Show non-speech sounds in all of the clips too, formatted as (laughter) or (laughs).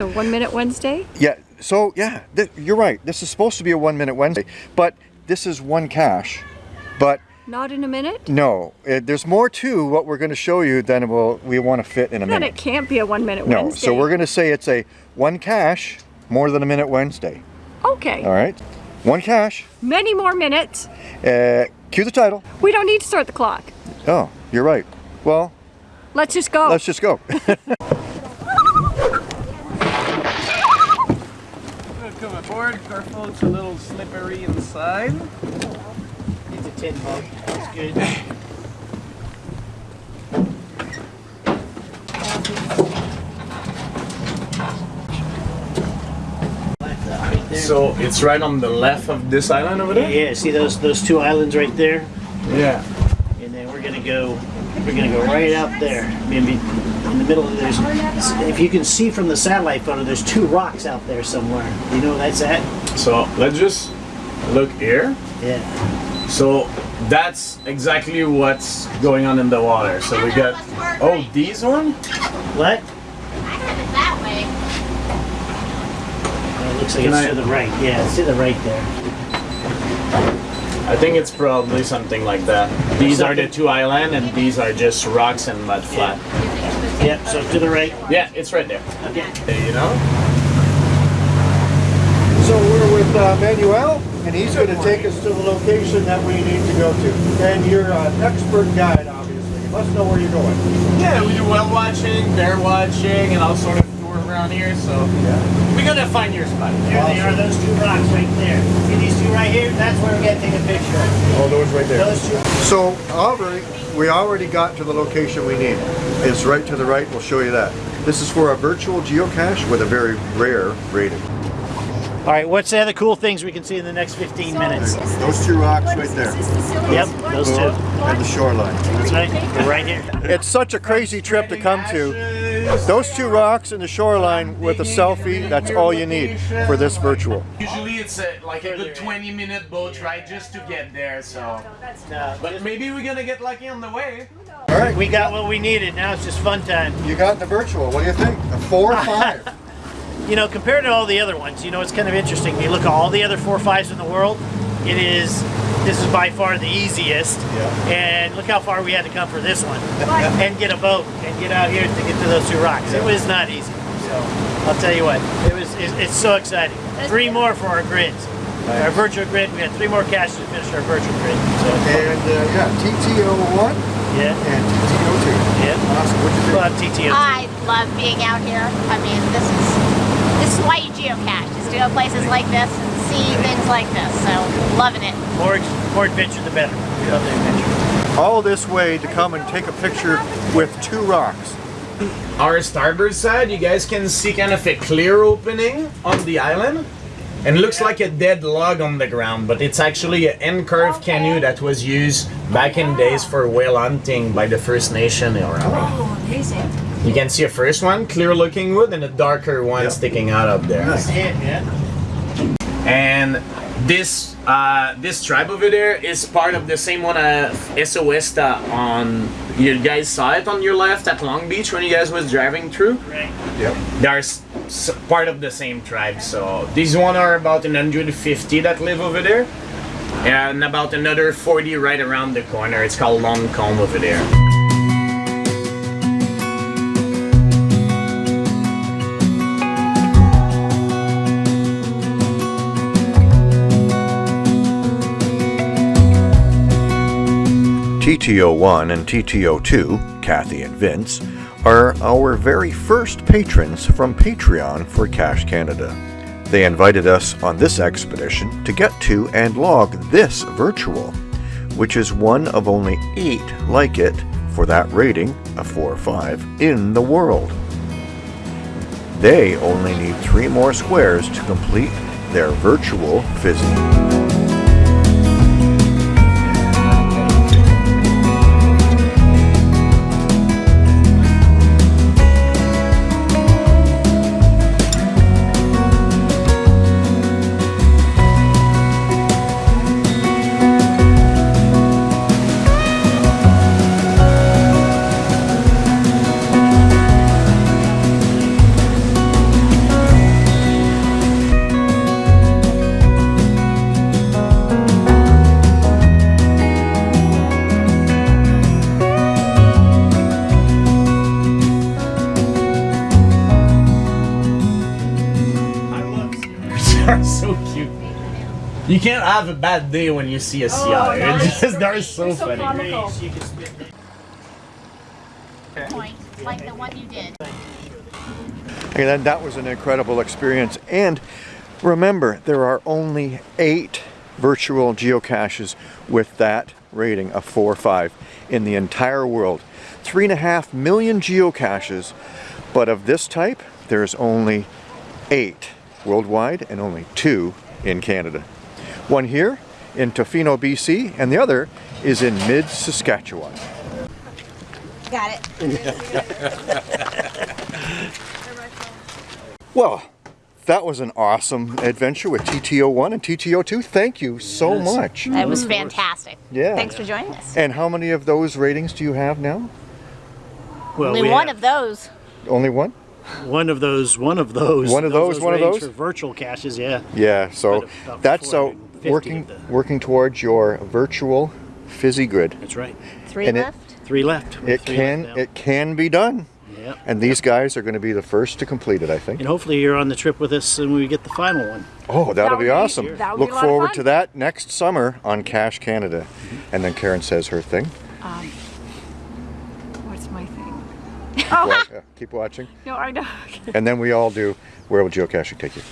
A one minute Wednesday? Yeah, so yeah, you're right. This is supposed to be a one minute Wednesday, but this is one cache. But Not in a minute? no, uh there's more to what we're going to show you than we'll, we want to fit in a minute. Then it can't be a one minute Wednesday. No, Wednesday. so we're going to say it's a one cache, more than a minute Wednesday. Okay. All right? One cache. Many more minutes. Uh, cue the title. We don't need to start the clock. Oh, you're right. Well, Let's just go. let's just go. (laughs) Come aboard, careful, it's a little slippery inside. It's a tin mug. It's good. So it's right on the left of this island over there? yeah, see those those two islands right there, Yeah. and then we're gonna go. We're gonna go right out there. Maybe in the middle of there's. If you can see from the satellite photo, there's two rocks out there somewhere. You know that's at? So let's just look here. Yeah. So that's exactly what's going on in the water. So we got, oh, these one? What? It that way. It looks like Can it's I- to the right. Yeah, it's to the right there. I think it's probably something like that. These are the two island and these are just rocks and mud flat. Yep. So to the right. Yeah, it's right there. Okay. You know? So we're with uh, Manuel, and he's going to take us to the location that we need to go to. And you're an expert guide, obviously. You must know where you're going. Yeah, we do whale watching, bear watching, and all sort of tour around here. So we're gonna find your spot. There they are. Those two rocks right there. See these two right here? That's where we're gonna take a picture. Oh, those right there. Those two. So already, we already got to the location we need. It's right to the right. We'll show you that. This is for a virtual geocache with a very rare rating. All right. What's the other cool things we can see in the next 15 minutes? Those two rocks right there. Yep. Those two. And the shoreline. That's right. Right here. It's such a crazy trip to come to. (laughs) Those two rocks and the shoreline with a selfie, that's all you need for this virtual. Usually it's a, like a good 20 minute boat ride just to get there. So, but maybe we're gonna get lucky on the way. All right, We got what we needed. Now it's just fun time. you got the virtual. What do you think? A four or (laughs) five? You know, compared to all the other ones, you know, it's kind of interesting. You look at all the other four fives in the world. It is. This is by far the easiest. Yeah. And look how far we had to come for this one, and get a boat and get out here to get to those two rocks. It was not easy. So I'll tell you what, it was. It's, it's so exciting. Three more for our grids. Our virtual grid. We had three more caches to finish our virtual grid. So and uh, yeah, TTO1 yeah, and TTO2. yeah. Awesome. What'd you We'll think? have TTO. I love being out here. I mean, this is this is why you geocache, is to go places like this and see things like this. So, loving it. More more adventure, the better. Love the adventure. All this way to come and take a picture with two rocks. Our starboard side, you guys can see kind of a clear opening on the island. And it looks like a dead log on the ground, but it's actually an end-curved canoe that was used back in days for whale hunting by the First Nation around. Oh, amazing. You can see a first one, clear-looking wood, and a darker one Yeah. sticking out up there. That's it, yeah. And this uh, this tribe over there is part of the same one as SOSTA on you guys saw it on your left at Long Beach when you guys was driving through. Right. Yep. They are s- s- part of the same tribe. So these one are about 150 that live over there, and about another 40 right around the corner. It's called Long Comb over there. TTO1 and TTO2, Kathy and Vince, are our very first patrons from Patreon for Cache Canada. They invited us on this expedition to get to and log this virtual, which is one of only eight like it for that rating, a 4 or 5, in the world. They only need three more squares to complete their virtual fizzy. You can't have a bad day when you see a sea otter. no, It's just, they're they're so so funny. comical. Grace, you can spit- Point, like the one you did. And then that was an incredible experience. And remember, there are only eight virtual geocaches with that rating of 4 or 5 in the entire world. Three and a half million geocaches, but of this type, there's only eight worldwide and only two in Canada. One here in Tofino, BC, and the other is in mid Saskatchewan. Got it. (laughs) Well, that was an awesome adventure with TTO1 and TTO2. Thank you so Yes. much. That was fantastic. Yeah. Thanks for joining us. And how many of those ratings do you have now? Well, Only we one have of those. Only one? one of those, one of those. One of those, one of those? For virtual caches, yeah. Yeah, so About- about that's so 450 working the- working towards your virtual fizzy grid. That's right. Three And it- left. Three left. It three can left it can be done. Yeah. And these guys are going to be the first to complete it, I think. And hopefully you're on the trip with us and we get the final one. Oh, that'll That be would be- awesome. that would be Look a forward to that next summer on Cache Canada. Mm-hmm. And then Karen says her thing. Um, what's my thing? Well, (laughs) yeah, uh, keep watching. No, I know. (laughs) And then we all do Where Will Geocaching Take You?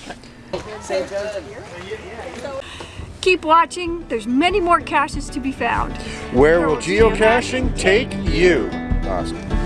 Keep watching. There's many more caches to be found. Where will geocaching take you? Awesome.